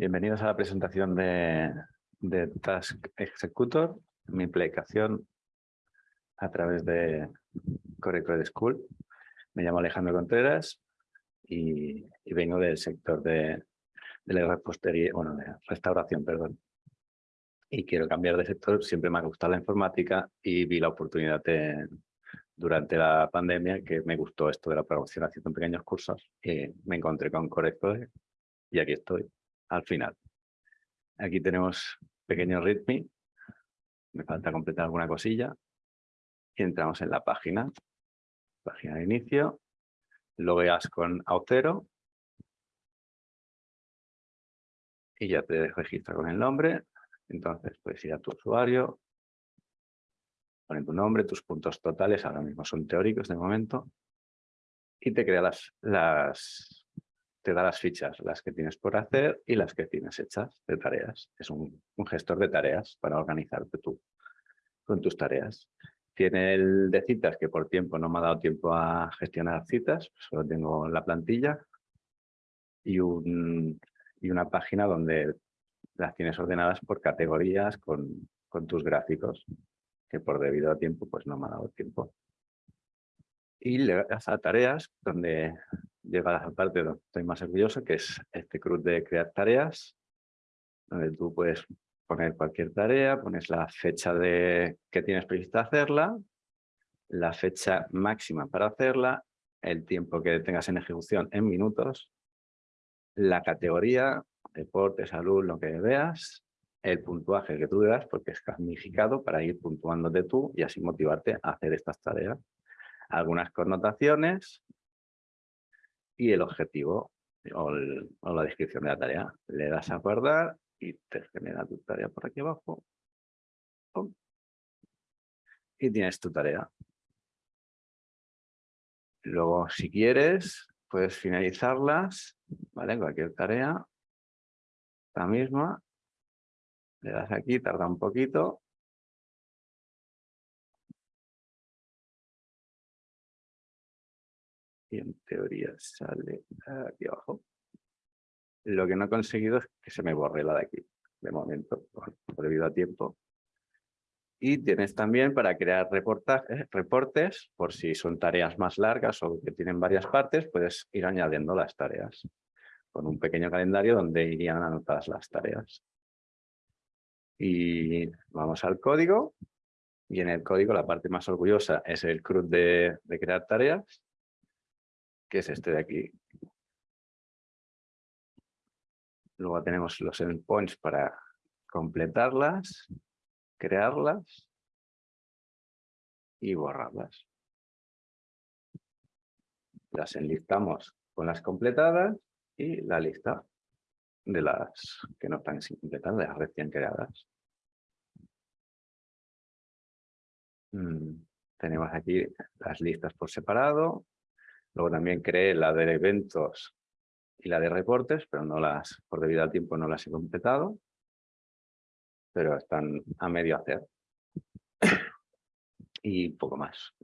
Bienvenidos a la presentación de, Task Executor, mi aplicación a través de Core Code School. Me llamo Alejandro Contreras y, vengo del sector de, la repostería, bueno, de restauración, perdón. Y quiero cambiar de sector, siempre me ha gustado la informática y vi la oportunidad durante la pandemia que me gustó esto de la programación haciendo pequeños cursos y me encontré con Core y aquí estoy al final. Aquí tenemos pequeño readme. Me falta completar alguna cosilla. Y entramos en la página. Página de inicio. Logueas con Auth0. Y ya te registra con el nombre. Entonces puedes ir a tu usuario. Poner tu nombre, tus puntos totales. Ahora mismo son teóricos de momento. Y te crea las, las te da las fichas, las que tienes por hacer y las que tienes hechas de tareas. Es un, gestor de tareas para organizarte tú con tus tareas. Tiene el de citas que por tiempo no me ha dado tiempo a gestionar citas, solo tengo la plantilla y, un, y una página donde las tienes ordenadas por categorías con, con tus gráficos, que por debido a tiempo pues no me ha dado tiempo. Y le das a tareas donde llega a la parte donde estoy más orgulloso, que es este cruz de crear tareas, donde tú puedes poner cualquier tarea, pones la fecha de que tienes prevista hacerla, la fecha máxima para hacerla, el tiempo que tengas en ejecución en minutos, la categoría, deporte, salud, lo que veas, el puntuaje que tú das, porque es gamificado para ir puntuándote tú y así motivarte a hacer estas tareas. Algunas connotaciones, y el objetivo o, la descripción de la tarea. Le das a guardar y te genera tu tarea por aquí abajo. Y tienes tu tarea. Luego, si quieres, puedes finalizarlas, ¿vale? Cualquier tarea, la misma. Le das aquí, tarda un poquito, y en teoría sale aquí abajo. Lo que no he conseguido es que se me borre la de aquí, de momento, debido a tiempo. Y tienes también para crear reportajes, reportes, por si son tareas más largas o que tienen varias partes, puedes ir añadiendo las tareas con un pequeño calendario donde irían anotadas las tareas. Y vamos al código. Y en el código la parte más orgullosa es el CRUD de crear tareas que es este de aquí. Luego tenemos los endpoints para completarlas, crearlas y borrarlas. Las enlistamos con las completadas y la lista de las que no están sin completar, de las recién creadas. Mm, tenemos aquí las listas por separado, Luego también creé la de eventos y la de reportes, pero no las, por debido al tiempo no las he completado, pero están a medio hacer. y poco más.